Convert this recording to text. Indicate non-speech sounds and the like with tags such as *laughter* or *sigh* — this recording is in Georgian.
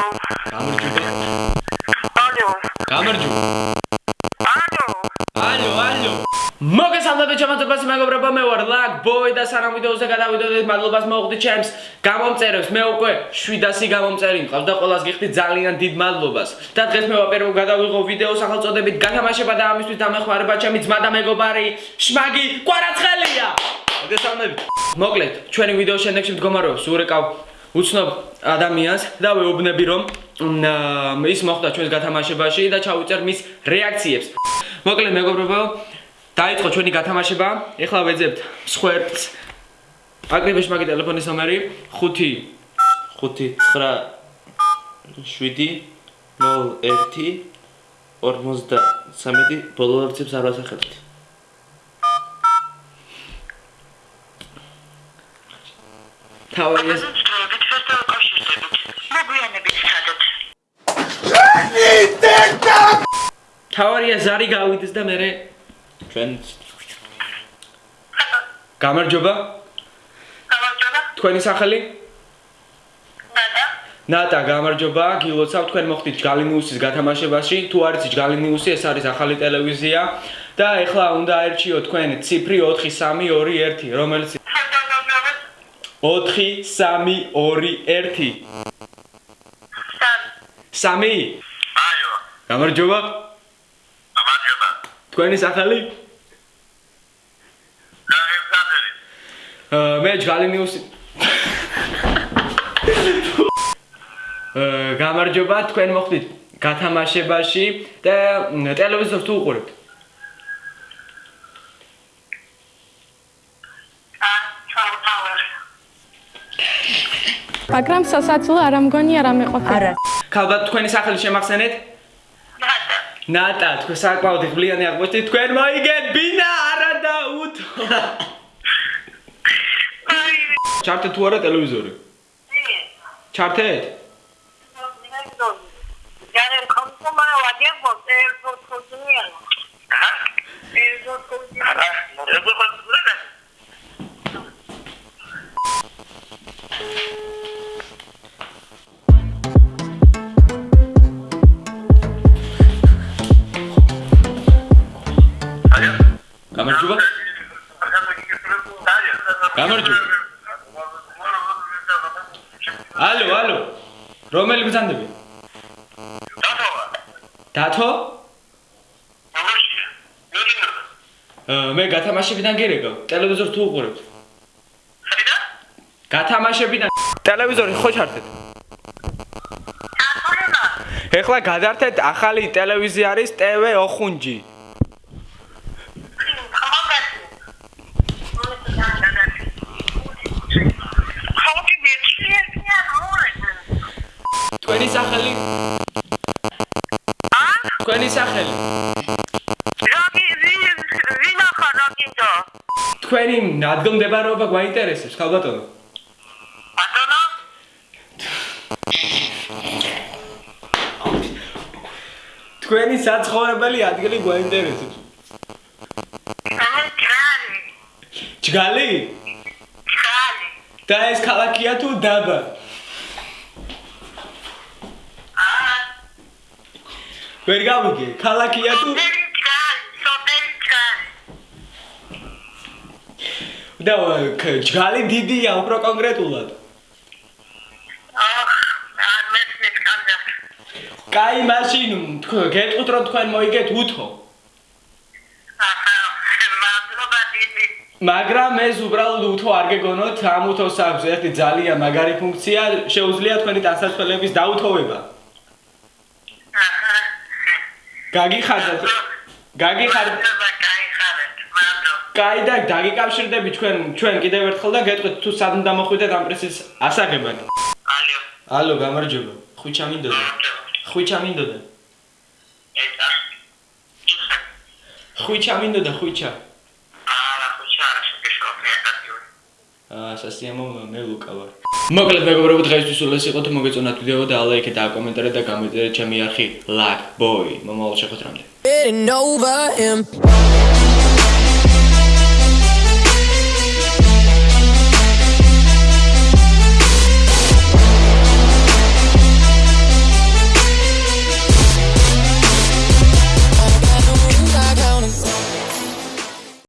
გამარჯობა. ალო. გამარჯობა. ალო. ალო, ალო. მოგესალმებით ჩემოთებაში მეგობრებო, მე ვარ ლაკ ბოი და სანამ ვიდეოზე გადავიდოდეთ, მადლობას მოუხდით ჩემს გამომწერებს. მე უკვე 700 გამომწერი მყავს და ყველას გიხდით ძალიან დიდ მადლობას. და დღეს მე ვაპირებო გადავიღო ვიდეო სახელწოდებით გათამაშება და ამისთვის დამეხმარება ჩემი ძმა და მეგობარი შმაგი კვარაცხელია. მოგესალმებით. მოკლედ, ჩვენი ვიდეოს შემდეგში მდგომარეობს ურეკავ უცნობ ადამიანს და ვეუბნები რომ ის მოხდა ჩვენს გათამაშებაში და ჩავიწერ მის რეაქციებს. მოკლედ მეგობრებო, დაიწყო ჩვენი გათამაშება. ეხლა ვეძებთ მსხვერპლს. აკრიბეშ მაგი ტელეფონის ნომერი 5 5 9 7 01 53 ბოლო რიცხვს არ ვასახებთ. თავი ეს დროებით ფესტა უკავშირდებით. მოგვიანებით სადოთ. თავარია ზარი გავიდეს და მე ჩვენ გამარჯობა გამარჯობა. თქვენი სახელი ნატა. ნატა გამარჯობა გილოცავ თქვენ მოხდით ჯგალინიუსის გათამაშებაში თუ არ იცით ჯგალინიუსი ეს არის ახალი ტელევიზია და ეხლა უნდა აერჩიო თქვენ ციფრი 4321 რომელიც. 4321 სამ. 3 აიო. გამარჯობა. გამარჯობა. თქვენი სახელი? აა, მე ჯგალინიუსი. *laughs* გამარჯობა თქვენ მოხდით გათამაშებაში და ტელევიზორს თუ უყურებთ მაგრამ სასაცილო არ ამგონი არ ამეყოფა. არა. ქალბატ თქვენი სახელი შემახსენეთ ნატა. ნატა თქვენ საკმაოდ ღლიანი აღმოჩნდით თქვენ მოიგეთ ბინა არა და უთო აი, ჩართეთ თუ არა ტელევიზორი ი. ჩართეთ Yarın kampuma vadiye bote bu kuzuya. Ha? Bu kuzuya. Ha? გამარჯობა. გამარჯობა. ალო ალო რომელი ბრძანდები დათო? აა, მე გათამაშებიდან გირეკავ ტელევიზორს თუ უყურებთ? გათამაშებიდან. ტელევიზორი ხო ჩართეთ? ეხლა გადართეთ ახალი ტელევიზია არის TV ოხუნჯი თქვენი სახელი? თქვენი სახელი? თქვენი ადგილმდებარეობა გვაინტერესებს ხალბატონო თქვენი საცხოვრებელი ადგილი გვაინტერესებს. ჯგალი? და ეს ქალაქია თუ დაბა ვერ გავიგე ქალაქია თუ? და ჯგალი დიდია უფრო კონკრეტულად? კაი მაშინ გეტყვით რომ თქვენ მოიგეთ უთო. მაგრამ ეს უბრალოდ უთო არ გეგონოთ ამ უთოს აქვს ერთი ძალიან მაგარი ფუნქცია შეუძლია თქვენი დასასრულების დაუთოვება გაგიხარდათ გაგიხარდათ კაი და დაგიკავშირდები ჩვენ ჩვენ კიდევ ერთხელ და გეტყვით თუ სად უნდა მოხვიდეთ ამ პრესის ასაგებად. ალო გამარჯობა. ხვიჩა მინდოდა ხვიჩა მინდოდა ხვიჩა მინდოდა ხვიჩა აა სასიამო მე ლუკა ვარ. მოკლედ მეგობრებო დღეისთვის ეს იყო თუ მოგეწონათ ვიდეო და ლაიქეთ და კომენტარეთ და გამოიწერეთ ჩემი არხი luck boy. მომავალ შეხვედრამდე. Getting over him.